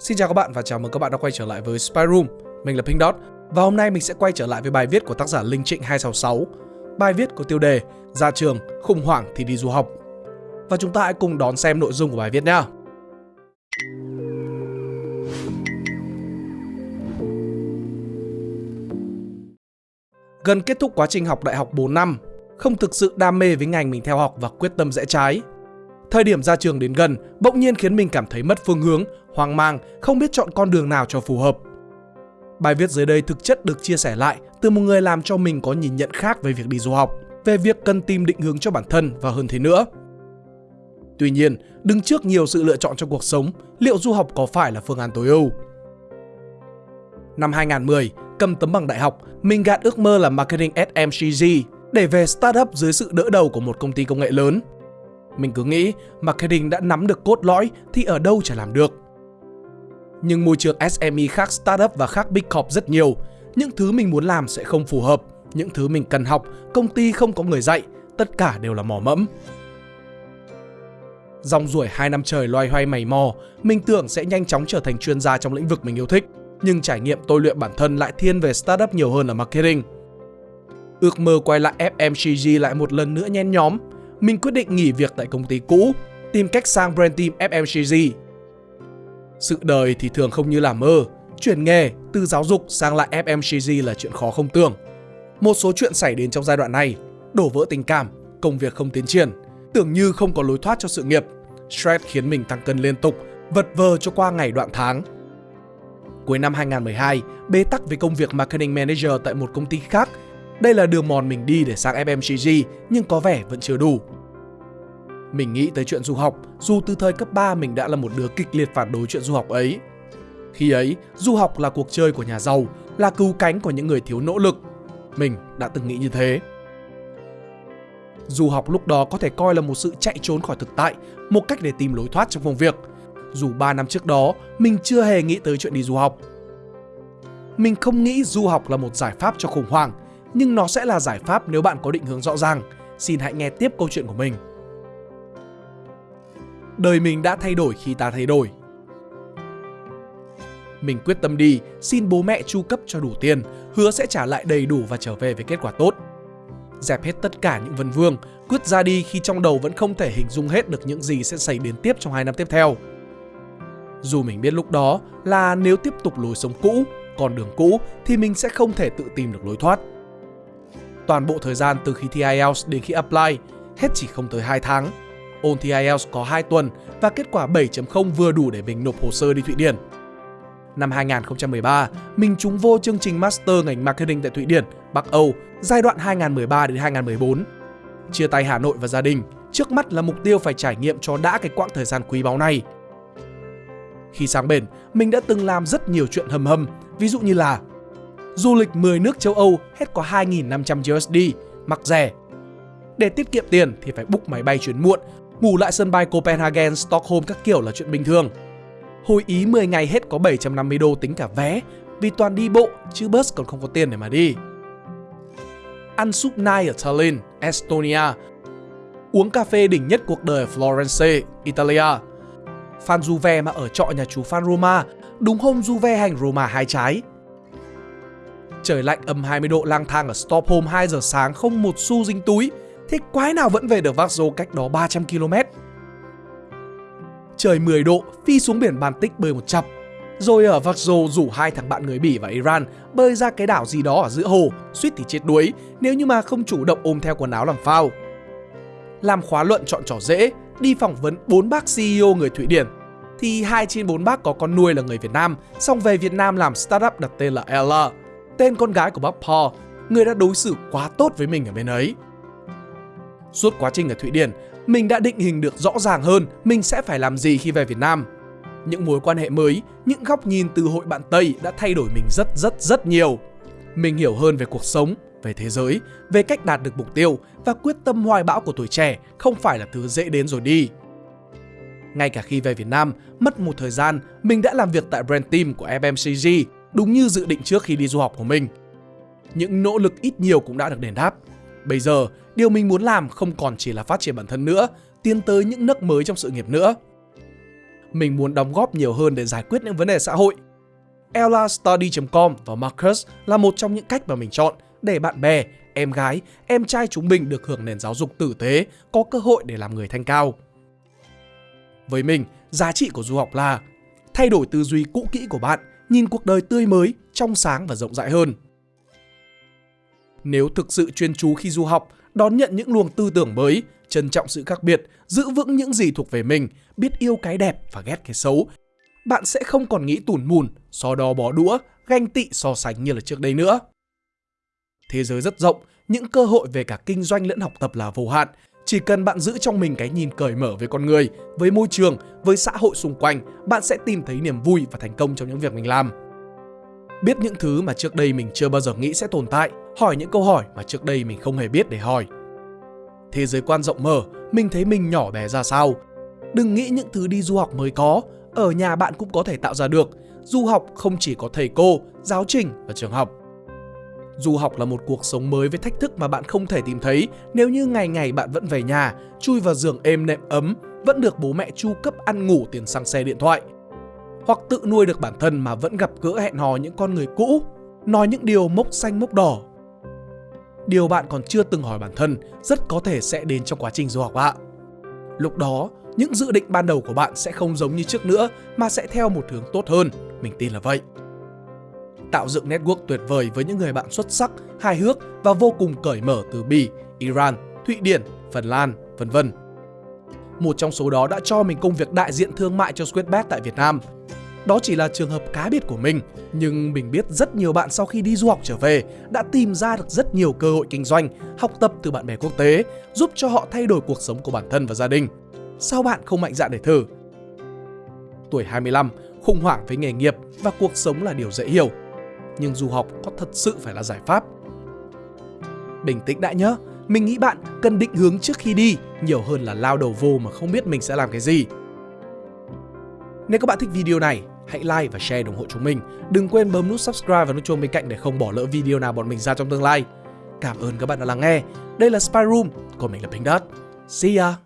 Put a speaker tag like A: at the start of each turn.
A: Xin chào các bạn và chào mừng các bạn đã quay trở lại với Spy Room. Mình là Pink Dot và hôm nay mình sẽ quay trở lại với bài viết của tác giả Linh Trịnh 266. Bài viết có tiêu đề Ra trường, khủng hoảng thì đi du học. Và chúng ta hãy cùng đón xem nội dung của bài viết nhé. Gần kết thúc quá trình học đại học 4 năm, không thực sự đam mê với ngành mình theo học và quyết tâm rẽ trái. Thời điểm ra trường đến gần, bỗng nhiên khiến mình cảm thấy mất phương hướng, hoang mang, không biết chọn con đường nào cho phù hợp. Bài viết dưới đây thực chất được chia sẻ lại từ một người làm cho mình có nhìn nhận khác về việc đi du học, về việc cần tìm định hướng cho bản thân và hơn thế nữa. Tuy nhiên, đứng trước nhiều sự lựa chọn trong cuộc sống, liệu du học có phải là phương án tối ưu? Năm 2010, cầm tấm bằng đại học, mình gạt ước mơ là marketing SMCG để về startup dưới sự đỡ đầu của một công ty công nghệ lớn. Mình cứ nghĩ marketing đã nắm được cốt lõi thì ở đâu chả làm được. Nhưng môi trường SME khác startup và khác Big Corp rất nhiều. Những thứ mình muốn làm sẽ không phù hợp. Những thứ mình cần học, công ty không có người dạy. Tất cả đều là mỏ mẫm. Dòng ruổi 2 năm trời loay hoay mày mò, mình tưởng sẽ nhanh chóng trở thành chuyên gia trong lĩnh vực mình yêu thích. Nhưng trải nghiệm tôi luyện bản thân lại thiên về startup nhiều hơn là marketing. Ước mơ quay lại FMCG lại một lần nữa nhen nhóm. Mình quyết định nghỉ việc tại công ty cũ, tìm cách sang brand team FMCG sự đời thì thường không như làm mơ, chuyển nghề từ giáo dục sang lại FMCG là chuyện khó không tưởng. Một số chuyện xảy đến trong giai đoạn này, đổ vỡ tình cảm, công việc không tiến triển, tưởng như không có lối thoát cho sự nghiệp. Stress khiến mình tăng cân liên tục, vật vờ cho qua ngày đoạn tháng. Cuối năm 2012, bế tắc với công việc marketing manager tại một công ty khác. Đây là đường mòn mình đi để sang FMCG nhưng có vẻ vẫn chưa đủ. Mình nghĩ tới chuyện du học, dù từ thời cấp 3 mình đã là một đứa kịch liệt phản đối chuyện du học ấy. Khi ấy, du học là cuộc chơi của nhà giàu, là cứu cánh của những người thiếu nỗ lực. Mình đã từng nghĩ như thế. Du học lúc đó có thể coi là một sự chạy trốn khỏi thực tại, một cách để tìm lối thoát trong công việc. Dù 3 năm trước đó, mình chưa hề nghĩ tới chuyện đi du học. Mình không nghĩ du học là một giải pháp cho khủng hoảng, nhưng nó sẽ là giải pháp nếu bạn có định hướng rõ ràng. Xin hãy nghe tiếp câu chuyện của mình đời mình đã thay đổi khi ta thay đổi. Mình quyết tâm đi, xin bố mẹ chu cấp cho đủ tiền, hứa sẽ trả lại đầy đủ và trở về với kết quả tốt. Dẹp hết tất cả những vân vương, quyết ra đi khi trong đầu vẫn không thể hình dung hết được những gì sẽ xảy đến tiếp trong hai năm tiếp theo. Dù mình biết lúc đó là nếu tiếp tục lối sống cũ, con đường cũ thì mình sẽ không thể tự tìm được lối thoát. Toàn bộ thời gian từ khi thi IELTS đến khi apply, hết chỉ không tới 2 tháng, Ôn thi IELTS có 2 tuần và kết quả 7.0 vừa đủ để mình nộp hồ sơ đi Thụy Điển. Năm 2013, mình trúng vô chương trình Master ngành Marketing tại Thụy Điển, Bắc Âu, giai đoạn 2013 đến 2014. Chia tay Hà Nội và gia đình, trước mắt là mục tiêu phải trải nghiệm cho đã cái quãng thời gian quý báu này. Khi sang bển, mình đã từng làm rất nhiều chuyện hầm hầm, ví dụ như là du lịch 10 nước châu Âu hết có 2.500 USD, mặc rẻ. Để tiết kiệm tiền thì phải book máy bay chuyến muộn Ngủ lại sân bay Copenhagen, Stockholm các kiểu là chuyện bình thường. Hồi Ý 10 ngày hết có 750 đô tính cả vé, vì toàn đi bộ chứ bus còn không có tiền để mà đi. Ăn súp nai ở Tallinn, Estonia. Uống cà phê đỉnh nhất cuộc đời ở Florence, Italia. fan Juve mà ở trọ nhà chú fan Roma, đúng hôm Juve hành Roma hai trái. Trời lạnh âm 20 độ lang thang ở Stockholm 2 giờ sáng không một xu dính túi, Thế quái nào vẫn về được Vác cách đó 300 km? Trời 10 độ, phi xuống biển Baltic bơi một chập. Rồi ở Vác rủ hai thằng bạn người Bỉ và Iran bơi ra cái đảo gì đó ở giữa hồ, suýt thì chết đuối nếu như mà không chủ động ôm theo quần áo làm phao. Làm khóa luận chọn trò dễ, đi phỏng vấn bốn bác CEO người Thụy Điển thì hai trên bốn bác có con nuôi là người Việt Nam, xong về Việt Nam làm startup đặt tên là Ella, tên con gái của bác Paul, người đã đối xử quá tốt với mình ở bên ấy. Suốt quá trình ở Thụy Điển, mình đã định hình được rõ ràng hơn mình sẽ phải làm gì khi về Việt Nam. Những mối quan hệ mới, những góc nhìn từ hội bạn Tây đã thay đổi mình rất rất rất nhiều. Mình hiểu hơn về cuộc sống, về thế giới, về cách đạt được mục tiêu và quyết tâm hoài bão của tuổi trẻ không phải là thứ dễ đến rồi đi. Ngay cả khi về Việt Nam, mất một thời gian, mình đã làm việc tại brand team của FMCG đúng như dự định trước khi đi du học của mình. Những nỗ lực ít nhiều cũng đã được đền đáp. Bây giờ, điều mình muốn làm không còn chỉ là phát triển bản thân nữa, tiến tới những nấc mới trong sự nghiệp nữa. mình muốn đóng góp nhiều hơn để giải quyết những vấn đề xã hội. EllaStudy.com và Marcus là một trong những cách mà mình chọn để bạn bè, em gái, em trai chúng mình được hưởng nền giáo dục tử tế, có cơ hội để làm người thanh cao. Với mình, giá trị của du học là thay đổi tư duy cũ kỹ của bạn, nhìn cuộc đời tươi mới, trong sáng và rộng rãi hơn. Nếu thực sự chuyên chú khi du học, đón nhận những luồng tư tưởng mới, trân trọng sự khác biệt, giữ vững những gì thuộc về mình, biết yêu cái đẹp và ghét cái xấu, bạn sẽ không còn nghĩ tủn mùn, so đo bó đũa, ganh tị so sánh như là trước đây nữa. Thế giới rất rộng, những cơ hội về cả kinh doanh lẫn học tập là vô hạn. Chỉ cần bạn giữ trong mình cái nhìn cởi mở với con người, với môi trường, với xã hội xung quanh, bạn sẽ tìm thấy niềm vui và thành công trong những việc mình làm. Biết những thứ mà trước đây mình chưa bao giờ nghĩ sẽ tồn tại, hỏi những câu hỏi mà trước đây mình không hề biết để hỏi. Thế giới quan rộng mở, mình thấy mình nhỏ bé ra sao. Đừng nghĩ những thứ đi du học mới có, ở nhà bạn cũng có thể tạo ra được. Du học không chỉ có thầy cô, giáo trình và trường học. Du học là một cuộc sống mới với thách thức mà bạn không thể tìm thấy nếu như ngày ngày bạn vẫn về nhà, chui vào giường êm nệm ấm, vẫn được bố mẹ chu cấp ăn ngủ tiền xăng xe điện thoại. Hoặc tự nuôi được bản thân mà vẫn gặp gỡ hẹn hò những con người cũ, nói những điều mốc xanh mốc đỏ. Điều bạn còn chưa từng hỏi bản thân rất có thể sẽ đến trong quá trình du học ạ. Lúc đó, những dự định ban đầu của bạn sẽ không giống như trước nữa mà sẽ theo một hướng tốt hơn, mình tin là vậy tạo dựng network tuyệt vời với những người bạn xuất sắc, hài hước và vô cùng cởi mở từ Bỉ, Iran, Thụy Điển, Phần Lan, vân vân. Một trong số đó đã cho mình công việc đại diện thương mại cho Squidbet tại Việt Nam. Đó chỉ là trường hợp cá biệt của mình, nhưng mình biết rất nhiều bạn sau khi đi du học trở về đã tìm ra được rất nhiều cơ hội kinh doanh, học tập từ bạn bè quốc tế, giúp cho họ thay đổi cuộc sống của bản thân và gia đình. Sao bạn không mạnh dạn để thử? Tuổi 25, khủng hoảng với nghề nghiệp và cuộc sống là điều dễ hiểu nhưng du học có thật sự phải là giải pháp. Bình tĩnh đã nhớ, mình nghĩ bạn cần định hướng trước khi đi nhiều hơn là lao đầu vô mà không biết mình sẽ làm cái gì. Nếu các bạn thích video này, hãy like và share ủng hộ chúng mình. Đừng quên bấm nút subscribe và nút chuông bên cạnh để không bỏ lỡ video nào bọn mình ra trong tương lai. Cảm ơn các bạn đã lắng nghe. Đây là Spy Room, còn mình là Pink Dot. See ya!